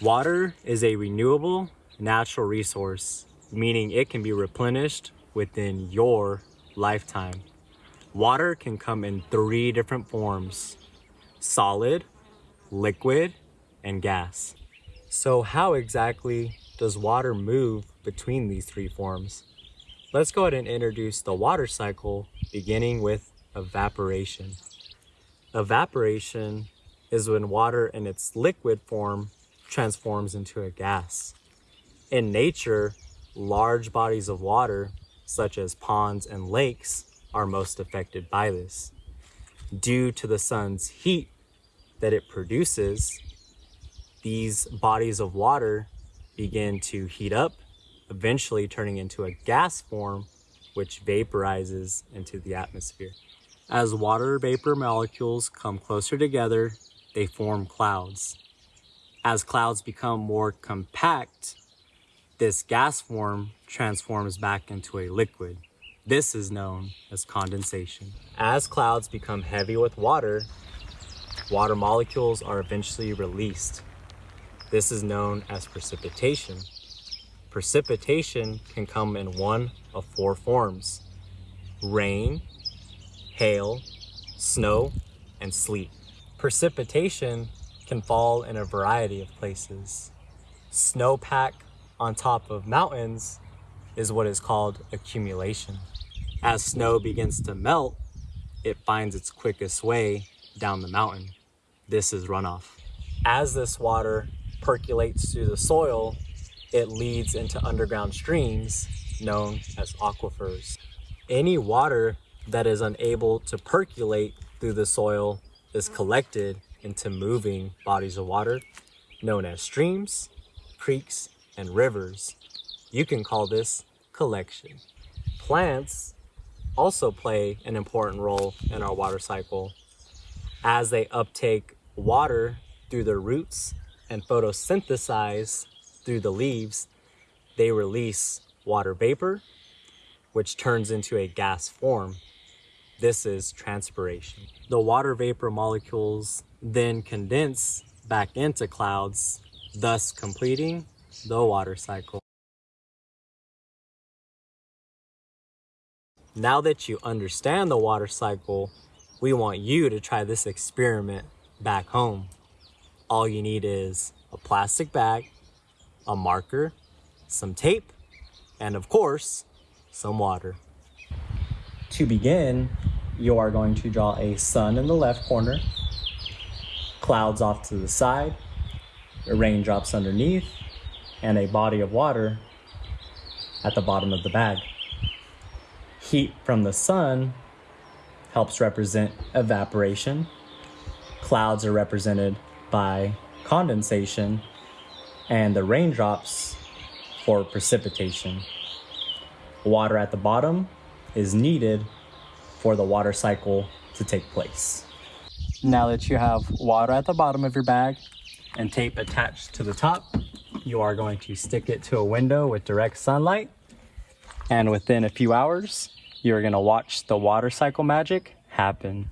Water is a renewable natural resource, meaning it can be replenished within your lifetime. Water can come in three different forms, solid, liquid, and gas. So how exactly does water move between these three forms? Let's go ahead and introduce the water cycle beginning with evaporation. Evaporation is when water in its liquid form transforms into a gas. In nature, large bodies of water, such as ponds and lakes, are most affected by this. Due to the sun's heat that it produces, these bodies of water begin to heat up, eventually turning into a gas form, which vaporizes into the atmosphere. As water vapor molecules come closer together, they form clouds. As clouds become more compact, this gas form transforms back into a liquid. This is known as condensation. As clouds become heavy with water, water molecules are eventually released. This is known as precipitation. Precipitation can come in one of four forms, rain, hail, snow, and sleet. Precipitation can fall in a variety of places. Snowpack on top of mountains is what is called accumulation. As snow begins to melt, it finds its quickest way down the mountain. This is runoff. As this water percolates through the soil, it leads into underground streams known as aquifers. Any water that is unable to percolate through the soil is collected into moving bodies of water known as streams, creeks, and rivers. You can call this collection. Plants also play an important role in our water cycle as they uptake water through their roots and photosynthesize through the leaves, they release water vapor, which turns into a gas form. This is transpiration. The water vapor molecules then condense back into clouds, thus completing the water cycle. Now that you understand the water cycle, we want you to try this experiment back home. All you need is a plastic bag, a marker, some tape, and of course, some water. To begin, you are going to draw a sun in the left corner, clouds off to the side, raindrops underneath, and a body of water at the bottom of the bag. Heat from the sun helps represent evaporation. Clouds are represented by condensation and the raindrops for precipitation. Water at the bottom is needed for the water cycle to take place. Now that you have water at the bottom of your bag and tape attached to the top, you are going to stick it to a window with direct sunlight. And within a few hours, you're gonna watch the water cycle magic happen.